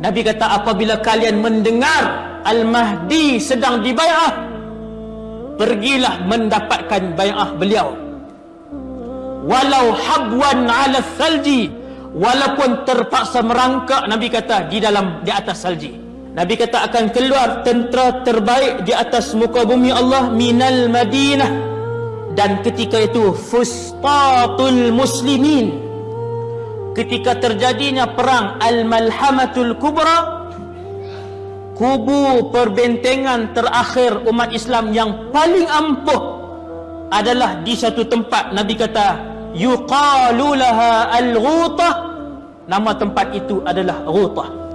Nabi kata apabila kalian mendengar Al-Mahdi sedang dibayah pergilah mendapatkan bayah beliau. Walau habwan ala salji walaupun terpaksa merangkak Nabi kata di dalam di atas salji. Nabi kata akan keluar tentera terbaik di atas muka bumi Allah minal Madinah. Dan ketika itu fustatul muslimin ketika terjadinya perang Al-Malhamatul Kubra kubu perbentengan terakhir umat Islam yang paling ampuh adalah di satu tempat. Nabi kata yuqalu laha al-ghutah. Nama tempat itu adalah ghutah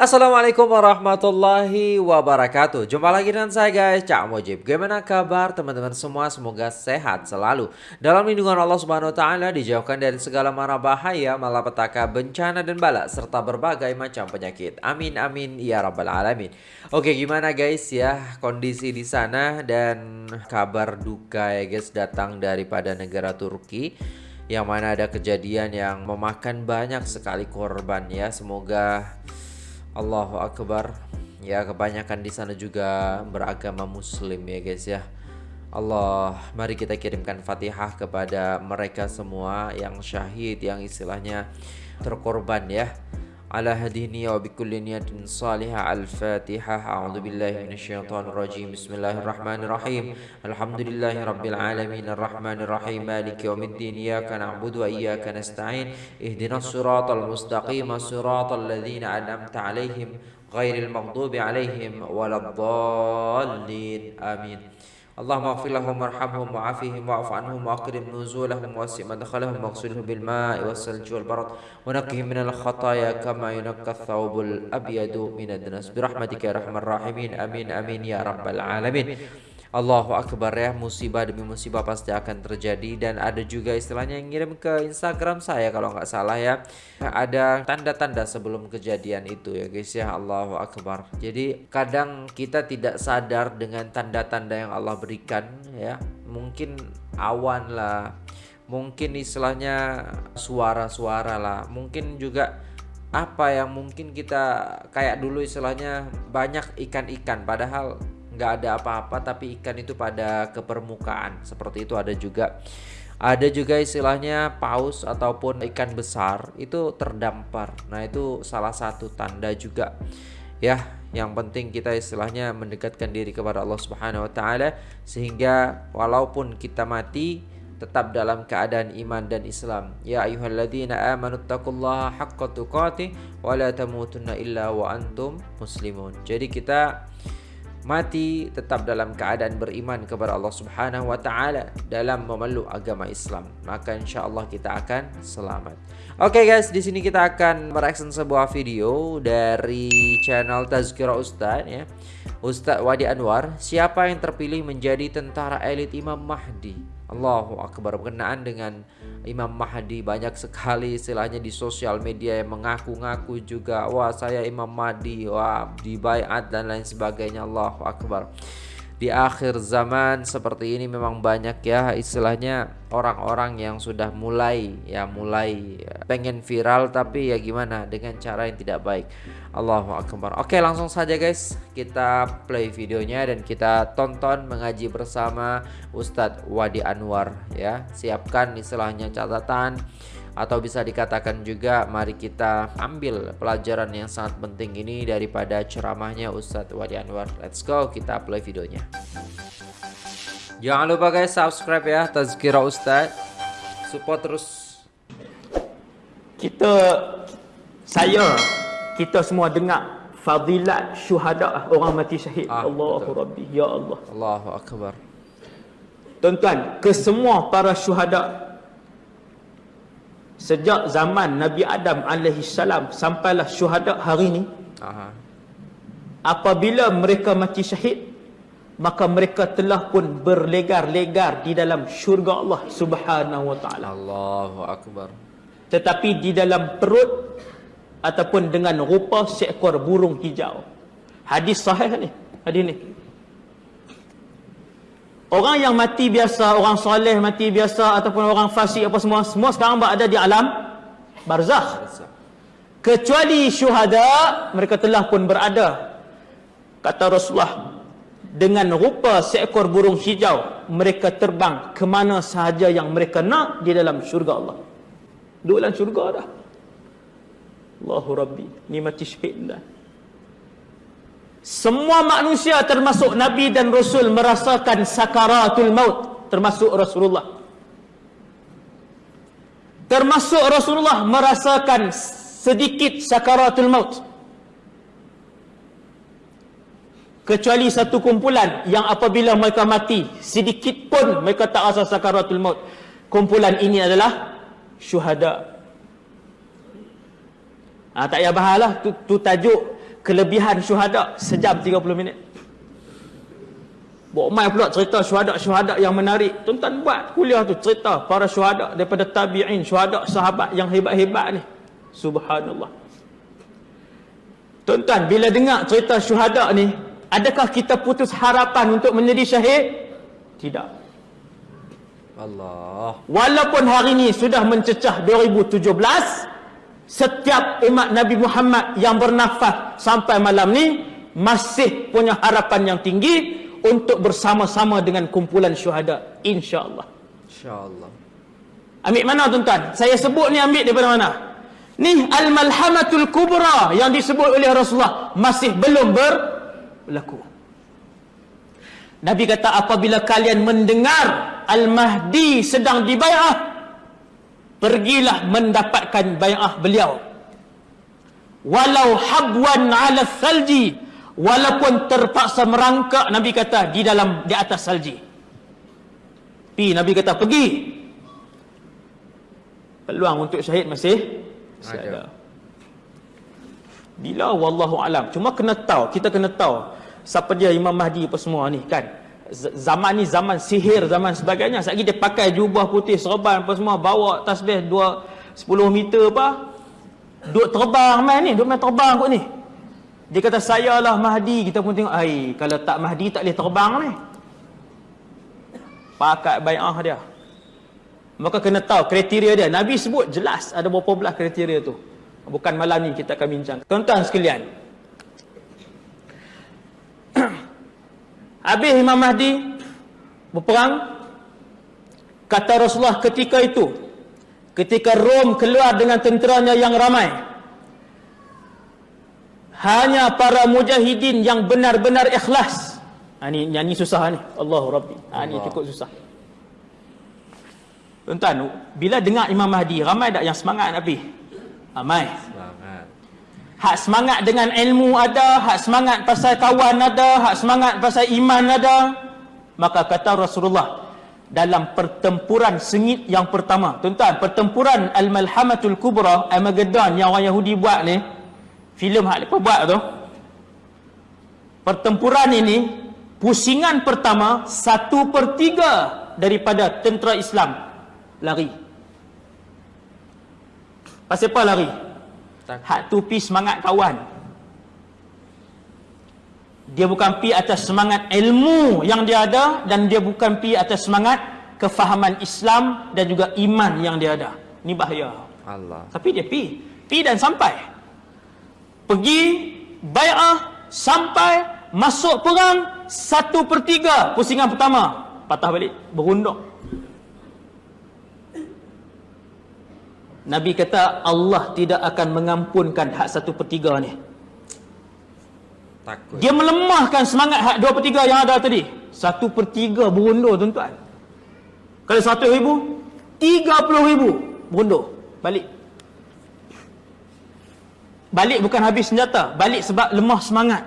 Assalamualaikum warahmatullahi wabarakatuh. Jumpa lagi dengan saya guys. Cak Mujib. Gimana kabar teman-teman semua? Semoga sehat selalu. Dalam lindungan Allah subhanahu ta'ala Dijauhkan dari segala mara bahaya Malapetaka, bencana dan bala Serta berbagai macam penyakit. Amin amin ya rabbal alamin. Oke gimana guys? Ya Kondisi di sana Dan kabar duka ya guys Datang daripada negara Turki Yang mana ada kejadian yang Memakan banyak sekali korban ya. Semoga Allahu Akbar. Ya kebanyakan di sana juga beragama muslim ya guys ya. Allah mari kita kirimkan fatihah kepada mereka semua yang syahid yang istilahnya terkorban ya على هديني وبكل نية صالحة. الفاتحة. أعوذ بالله من الشيطان الرجيم. بسم الله الرحمن الرحيم. الحمد لله رب العالمين. الرحمن الرحيم. مالك يوم الدين. إياك نعبد وإياك نستعين. اهدنا الصراط المستقيم. صراط الذين أنعمت عليهم غير المغضوب عليهم ولا الضالين. آمين. اللهم اغفر لهم وارحمهم وعافهم واعف عنهم واكرم نزولهم واسع مدخلهم واغسلهم بالماء والثلج والبرد ونقهم من الخطايا كما ينقى الثوب الأبيض من الدنس برحمتك يا أرحم الراحمين. آمين آمين يا رب العالمين. Allahu Akbar ya. Musibah demi musibah pasti akan terjadi. Dan ada juga istilahnya yang ngirim ke Instagram saya kalau nggak salah ya. Ada tanda-tanda sebelum kejadian itu ya guys ya. Allahu Akbar. Jadi kadang kita tidak sadar dengan tanda-tanda yang Allah berikan ya. Mungkin awan lah. Mungkin istilahnya suara-suara lah. Mungkin juga apa yang mungkin kita kayak dulu istilahnya banyak ikan-ikan. Padahal nggak ada apa-apa tapi ikan itu pada ke permukaan seperti itu ada juga ada juga istilahnya paus ataupun ikan besar itu terdampar nah itu salah satu tanda juga ya yang penting kita istilahnya mendekatkan diri kepada Allah Subhanahu wa taala sehingga walaupun kita mati tetap dalam keadaan iman dan Islam. Ya ayyuhalladzina amanu taqullaha haqqa tuqatih wa la tamutunna illa wa antum muslimun. Jadi kita mati tetap dalam keadaan beriman kepada Allah Subhanahu wa taala dalam memeluk agama Islam maka insyaallah kita akan selamat. Oke okay guys, di sini kita akan mereaction sebuah video dari channel Tazkirah Ustaz ya. Ustaz Wadi Anwar, siapa yang terpilih menjadi tentara elit Imam Mahdi? Allahu Akbar. Berkenaan dengan Imam Mahdi banyak sekali istilahnya di sosial media yang mengaku-ngaku juga wah saya Imam Mahdi wah dibaiat dan lain sebagainya. Allahu Akbar di akhir zaman seperti ini memang banyak ya istilahnya orang-orang yang sudah mulai ya mulai ya, pengen viral tapi ya gimana dengan cara yang tidak baik. Allahu Akbar. Oke langsung saja guys kita play videonya dan kita tonton mengaji bersama Ustadz Wadi Anwar ya. Siapkan istilahnya catatan atau bisa dikatakan juga mari kita ambil pelajaran yang sangat penting ini daripada ceramahnya Ustadz Wadi Anwar. Let's go kita play videonya. Jangan lupa guys subscribe ya Tazkira Ustadz. Support terus. Kita saya kita semua dengar fadilat syuhada orang mati syahid. Ah, Allahu. Rabbi ya Allah. Allahu Akbar. Tuan-tuan, ke semua para syuhada sejak zaman Nabi Adam alaihi salam sampailah syuhada hari ini Aha. apabila mereka mati syahid maka mereka telah pun berlegar-legar di dalam syurga Allah Subhanahu wa taala. Allahu akbar. Tetapi di dalam perut ataupun dengan rupa seekor burung hijau. Hadis sahih ni hadis ni Orang yang mati biasa, orang soleh mati biasa ataupun orang fasik apa semua, semua sekarang berada di alam barzakh. Kecuali syuhada mereka telah pun berada kata Rasulullah dengan rupa seekor burung hijau mereka terbang ke mana sahaja yang mereka nak di dalam syurga Allah. Duduk dalam syurga dah. Allahu Rabbi nikmati syahidlah semua manusia termasuk Nabi dan Rasul merasakan sakaratul maut termasuk Rasulullah. Termasuk Rasulullah merasakan sedikit sakaratul maut. Kecuali satu kumpulan yang apabila mereka mati sedikit pun mereka tak rasa sakaratul maut. Kumpulan ini adalah syuhada. Ha, tak payah bahas lah. Tu, tu tajuk kelebihan syuhada sejam 30 minit Buat mai pula cerita syuhada-syuhada yang menarik. Tuan-tuan buat kuliah tu cerita para syuhada daripada tabi'in, syuhada sahabat yang hebat-hebat ni. Subhanallah. Tuan-tuan, bila dengar cerita syuhada ni, adakah kita putus harapan untuk menjadi syahid? Tidak. Allah. Walaupun hari ini sudah mencecah 2017, setiap umat Nabi Muhammad yang bernafas sampai malam ni masih punya harapan yang tinggi untuk bersama-sama dengan kumpulan syuhada insya-Allah. Insya-Allah. Ambil mana tuan-tuan? Saya sebut ni ambil daripada mana? Ni al-malhamatul kubra yang disebut oleh Rasulullah masih belum berlaku. Nabi kata apabila kalian mendengar Al-Mahdi sedang dibai'ah pergilah mendapatkan bai'ah beliau. Walau habwan 'ala thalji walaupun terpaksa merangkak Nabi kata di dalam di atas salji. Pi Nabi kata pergi. Peluang untuk syahid masih masih ada. Bila wallahu alam. Cuma kena tahu, kita kena tahu siapa dia Imam Mahdi apa semua ni kan. Zaman ni zaman sihir, zaman sebagainya. Sekali dia pakai jubah putih, serban apa semua, bawa tasbih 2 10 meter apa. Duk terbang main ni, duk main terbang kot ni. Dia kata saya lah Mahdi, kita pun tengok, ai kalau tak Mahdi tak boleh terbang ni. Pakai bai'ah dia. Maka kena tahu kriteria dia. Nabi sebut jelas ada berapa belah kriteria tu. Bukan malam ni kita akan bincang. Tuan-tuan sekalian. Habis Imam Mahdi berperang. Kata Rasulullah ketika itu. Ketika Rom keluar dengan tenteranya yang ramai. Hanya para mujahidin yang benar-benar ikhlas. Ha, ni, yang ni susah ni. Allahu Rabbi. Ha, ni cukup susah. Tuan-tuan, bila dengar Imam Mahdi, ramai tak yang semangat nak pergi? Ramai. Hak semangat dengan ilmu ada, hak semangat pasal kawan ada, hak semangat pasal iman ada. Maka kata Rasulullah, dalam pertempuran sengit yang pertama. Tuan-tuan, pertempuran Al-Malhamatul Kubra, Armageddon yang orang Yahudi buat ni, filem hak mereka buat tu, pertempuran ini, pusingan pertama, satu per tiga daripada tentera Islam lari. Pasal apa lari? Hak tu pi semangat kawan. Dia bukan pi atas semangat ilmu yang dia ada dan dia bukan pi atas semangat kefahaman Islam dan juga iman yang dia ada. Ni bahaya. Allah. Tapi dia pi, pi dan sampai. Pergi bai'ah sampai masuk perang satu per tiga pusingan pertama patah balik berunduk Nabi kata Allah tidak akan mengampunkan hak satu per tiga ni. Takut. Dia melemahkan semangat hak dua per tiga yang ada tadi. Satu per tiga berundur tuan-tuan. Kalau satu ribu, tiga puluh ribu berundur. Balik. Balik bukan habis senjata. Balik sebab lemah semangat.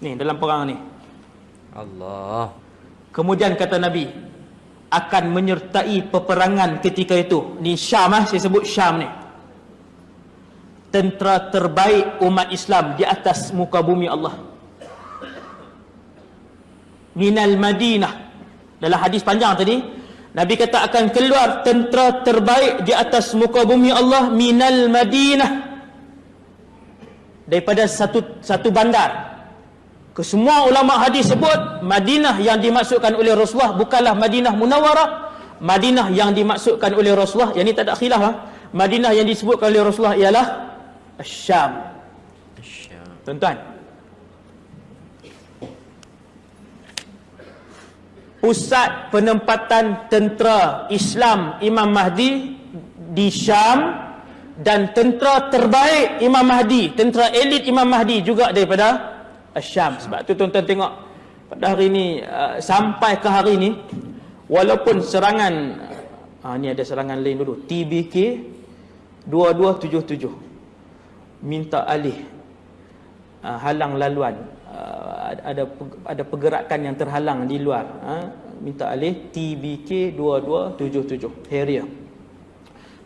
Ni dalam perang ni. Allah. Kemudian kata Nabi, akan menyertai peperangan ketika itu. Ni Syam lah, saya sebut Syam ni. Tentera terbaik umat Islam di atas muka bumi Allah. Minal Madinah. Dalam hadis panjang tadi, Nabi kata akan keluar tentera terbaik di atas muka bumi Allah minal Madinah. Daripada satu satu bandar Kesemua ulama hadis sebut Madinah yang dimaksudkan oleh Rasulullah bukanlah Madinah Munawarah. Madinah yang dimaksudkan oleh Rasulullah yang ini tak ada khilaf ha? Madinah yang disebutkan oleh Rasulullah ialah Syam tuan-tuan. Pusat penempatan tentera Islam Imam Mahdi di Syam dan tentera terbaik Imam Mahdi tentera elit Imam Mahdi juga daripada Syam sebab tu tuan-tuan tengok pada hari ini uh, sampai ke hari ini walaupun serangan uh, ni ada serangan lain dulu TBK 2277 minta alih uh, halang laluan. Uh, ada ada pergerakan yang terhalang di luar uh, minta alih TBK 2277 Harrier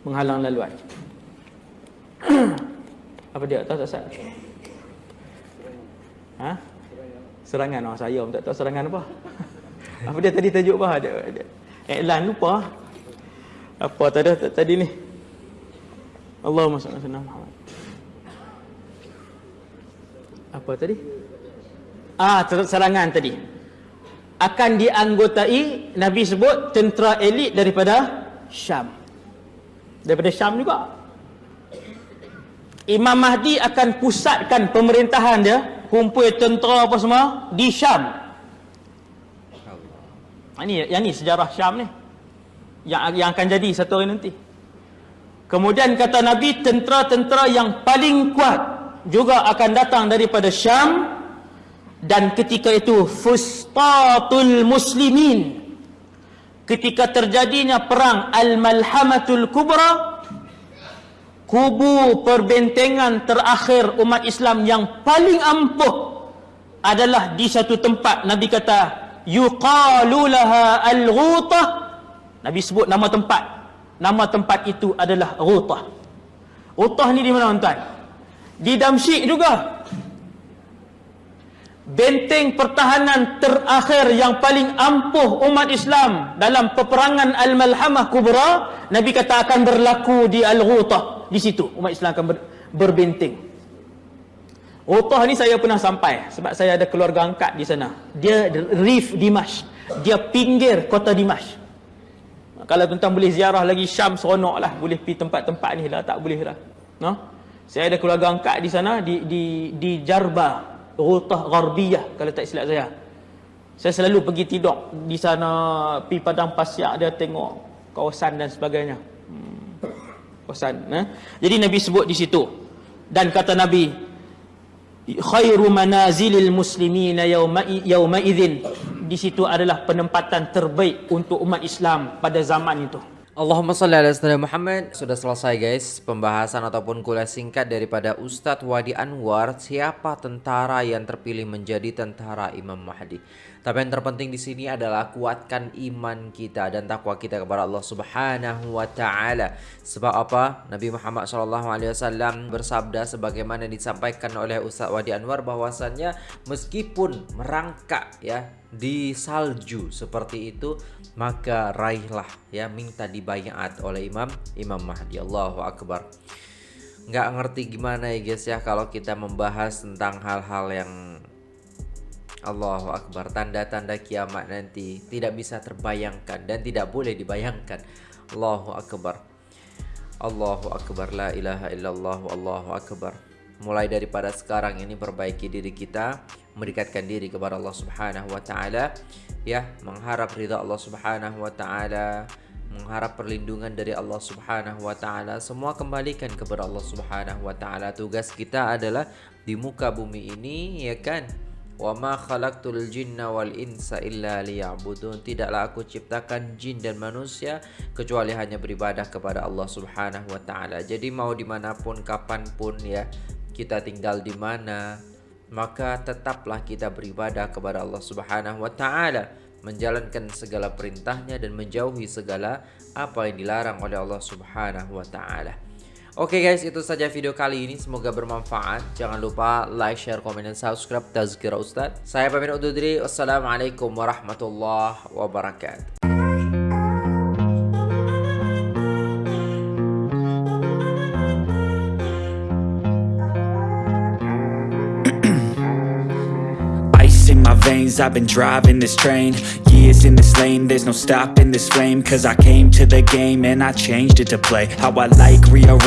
menghalang laluan. Apa dia tahu tak Ustaz? Ha? Serangan orang saya pun tak tahu serangan apa. apa dia tadi tajuk apa? Dia, dia, iklan lupa. Apa tadi tadi ni? Allahumma salli ala Muhammad. Apa tadi? Ah, serangan tadi. Akan dianggotai Nabi sebut tentera elit daripada Syam. Daripada Syam juga. Imam Mahdi akan pusatkan pemerintahan dia, kumpul tentera apa semua di Syam. Ini yang ni sejarah Syam ni. Yang yang akan jadi satu hari nanti. Kemudian kata Nabi tentera-tentera yang paling kuat juga akan datang daripada Syam dan ketika itu fustatul muslimin ketika terjadinya perang al-malhamatul kubra kubu perbentengan terakhir umat Islam yang paling ampuh adalah di satu tempat. Nabi kata yuqalu laha al-ghutah. Nabi sebut nama tempat. Nama tempat itu adalah ghutah. Ghutah ni di mana tuan? Di Damsyik juga. Benteng pertahanan terakhir yang paling ampuh umat Islam dalam peperangan Al-Malhamah Kubra Nabi kata akan berlaku di Al-Ghutah di situ umat Islam akan ber, berbenteng Ghutah ni saya pernah sampai sebab saya ada keluarga angkat di sana dia Rif Dimash dia pinggir kota Dimash kalau tuan-tuan boleh ziarah lagi Syam seronok lah boleh pergi tempat-tempat ni lah tak boleh lah no? saya ada keluarga angkat di sana di, di, di Jarba Rutah Gharbiyah kalau tak silap saya. Saya selalu pergi tidur di sana pi padang pasir dia tengok kawasan dan sebagainya. Kawasan eh? Jadi Nabi sebut di situ. Dan kata Nabi khairu manazilil muslimina yauma yauma idzin. Di situ adalah penempatan terbaik untuk umat Islam pada zaman itu. Allahumma salli ala sayyidina Muhammad Sudah selesai guys Pembahasan ataupun kuliah singkat daripada Ustadz Wadi Anwar Siapa tentara yang terpilih menjadi tentara Imam Mahdi Tapi yang terpenting di sini adalah Kuatkan iman kita dan takwa kita kepada Allah subhanahu wa ta'ala. Sebab apa? Nabi Muhammad SAW bersabda Sebagaimana disampaikan oleh Ustadz Wadi Anwar bahwasannya Meskipun merangkak ya di salju seperti itu maka raihlah ya minta dibayat oleh Imam Imam Mahdi. Allahu Akbar. Nggak ngerti gimana ya guys ya kalau kita membahas tentang hal-hal yang Allahu Akbar. Tanda-tanda kiamat nanti tidak bisa terbayangkan dan tidak boleh dibayangkan. Allahu Akbar. Allahu Akbar. La ilaha illallah. Allahu Akbar. Mulai daripada sekarang ini perbaiki diri kita mendekatkan diri kepada Allah Subhanahu wa taala ya mengharap ridha Allah Subhanahu wa taala mengharap perlindungan dari Allah Subhanahu wa taala. Semua kembalikan kepada Allah Subhanahu wa taala. Tugas kita adalah di muka bumi ini ya kan wa ma khalaqtul jinna wal insa illa liya'budun. Tidaklah aku ciptakan jin dan manusia kecuali hanya beribadah kepada Allah Subhanahu wa taala. Jadi mau dimanapun kapanpun ya kita tinggal di mana maka tetaplah kita beribadah kepada Allah Subhanahu wa taala. Menjalankan segala perintahnya dan menjauhi segala apa yang dilarang oleh Allah Subhanahu wa taala. Oke okay guys, itu saja video kali ini. Semoga bermanfaat. Jangan lupa like, share, komen, dan subscribe Tazkira Ustaz. Saya pamit undur diri. Wassalamualaikum warahmatullahi wabarakatuh. veins I've been driving this train Years in this lane, there's no stopping this flame Cause I came to the game and I changed it to play How I like, rearrange